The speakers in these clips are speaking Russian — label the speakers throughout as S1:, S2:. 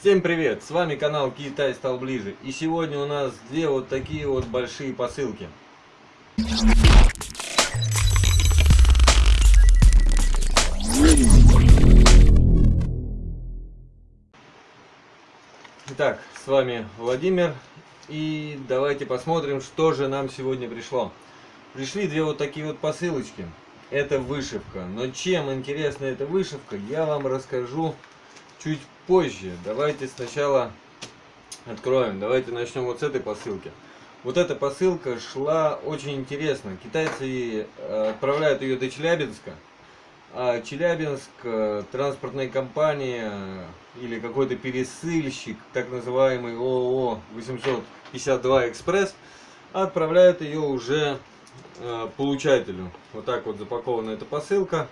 S1: Всем привет! С вами канал Китай стал ближе. И сегодня у нас две вот такие вот большие посылки. Итак, с вами Владимир. И давайте посмотрим, что же нам сегодня пришло. Пришли две вот такие вот посылочки. Это вышивка. Но чем интересна эта вышивка, я вам расскажу чуть позже. Давайте сначала откроем. Давайте начнем вот с этой посылки. Вот эта посылка шла очень интересно. Китайцы э, отправляют ее до Челябинска. А Челябинск, э, транспортная компания или какой-то пересыльщик, так называемый ООО 852 Экспресс, отправляет ее уже э, получателю. Вот так вот запакована эта посылка.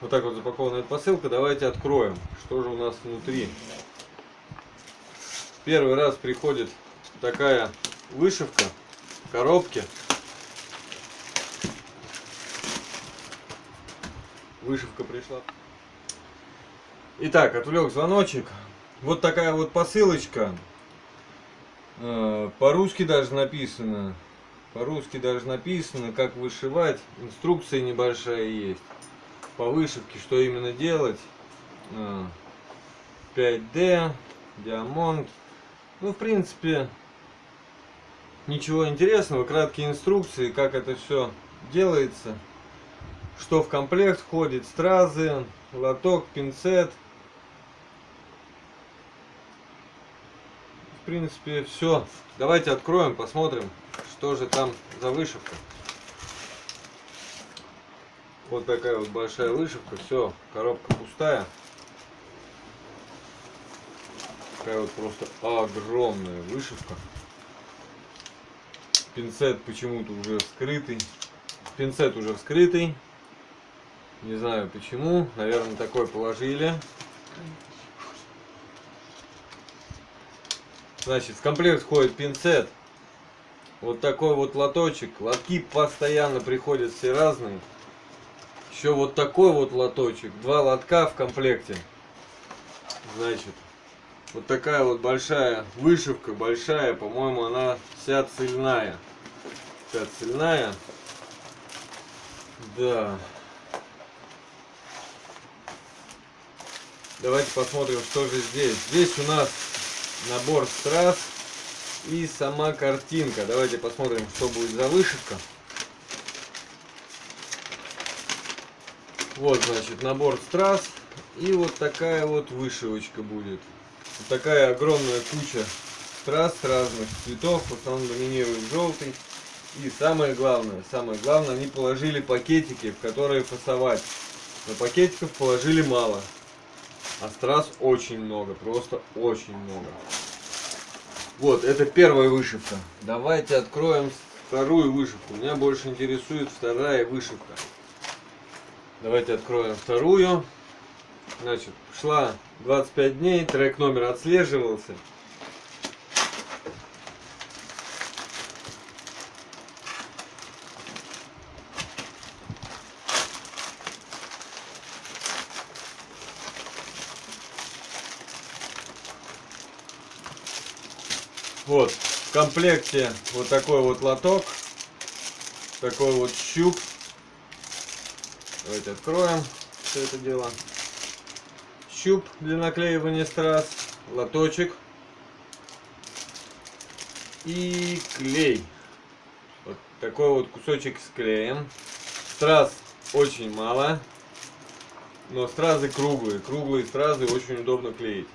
S1: Вот так вот запакована эта посылка. Давайте откроем, что же у нас внутри. Первый раз приходит такая вышивка в коробке. Вышивка пришла. Итак, отвлек звоночек. Вот такая вот посылочка. Э, по-русски даже написано. По-русски даже написано, как вышивать. Инструкция небольшая есть по вышивке, что именно делать. 5D, а, диамонт. Ну, в принципе, ничего интересного. Краткие инструкции, как это все делается. Что в комплект входит. Стразы, лоток, пинцет. В принципе, все. Давайте откроем, посмотрим, что же там за вышивка. Вот такая вот большая вышивка. Все, коробка пустая. Такая вот просто огромная вышивка. Пинцет почему-то уже вскрытый. Пинцет уже вскрытый. Не знаю почему. Наверное, такой положили. Значит, в комплект входит пинцет. Вот такой вот лоточек. Лотки постоянно приходят все разные. Еще вот такой вот лоточек. Два лотка в комплекте. Значит, вот такая вот большая вышивка, большая, по-моему, она вся цельная. Вся цельная. Да. Давайте посмотрим, что же здесь. Здесь у нас набор страз и сама картинка. Давайте посмотрим, что будет за вышивка. Вот, значит, набор страз. И вот такая вот вышивочка будет. Вот такая огромная куча страз разных цветов. В основном доминирует желтый. И самое главное, самое главное, они положили пакетики, в которые фасовать. Но пакетиков положили мало. А страз очень много, просто очень много. Вот, это первая вышивка. Давайте откроем вторую вышивку. Меня больше интересует вторая вышивка. Давайте откроем вторую. Значит, шла 25 дней, трек номер отслеживался. Вот, в комплекте вот такой вот лоток, такой вот щуп Давайте откроем все это дело. Щуп для наклеивания страз, лоточек и клей. Вот такой вот кусочек с клеем. Страз очень мало, но стразы круглые. Круглые стразы очень удобно клеить.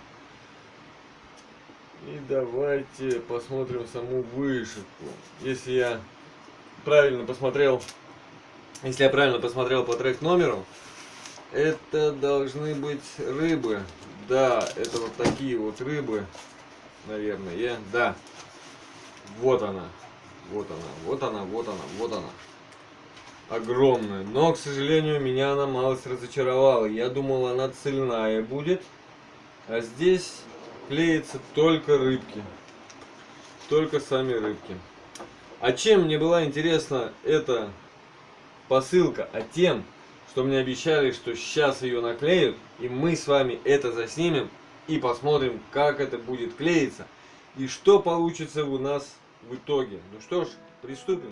S1: И давайте посмотрим саму вышивку. Если я правильно посмотрел если я правильно посмотрел по трек номеру, это должны быть рыбы. Да, это вот такие вот рыбы, наверное. Да, вот она, вот она, вот она, вот она, вот она. Огромная. Но, к сожалению, меня она малость разочаровала. Я думал, она цельная будет. А здесь клеится только рыбки. Только сами рыбки. А чем мне была интересна эта посылка, а тем, что мне обещали, что сейчас ее наклеют, и мы с вами это заснимем и посмотрим, как это будет клеиться и что получится у нас в итоге. Ну что ж, приступим.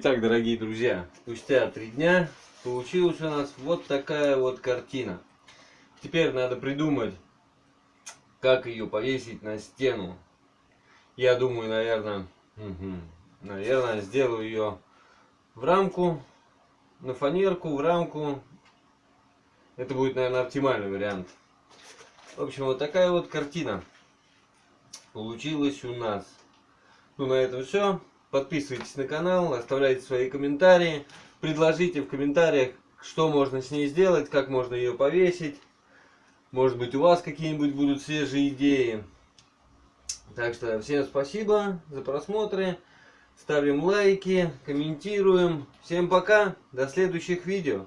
S1: Итак, дорогие друзья, спустя три дня получилась у нас вот такая вот картина. Теперь надо придумать, как ее повесить на стену. Я думаю, наверное, угу, наверное, сделаю ее в рамку, на фанерку, в рамку. Это будет, наверное, оптимальный вариант. В общем, вот такая вот картина получилась у нас. Ну, на этом все. Подписывайтесь на канал, оставляйте свои комментарии. Предложите в комментариях, что можно с ней сделать, как можно ее повесить. Может быть у вас какие-нибудь будут свежие идеи. Так что всем спасибо за просмотры. Ставим лайки, комментируем. Всем пока, до следующих видео.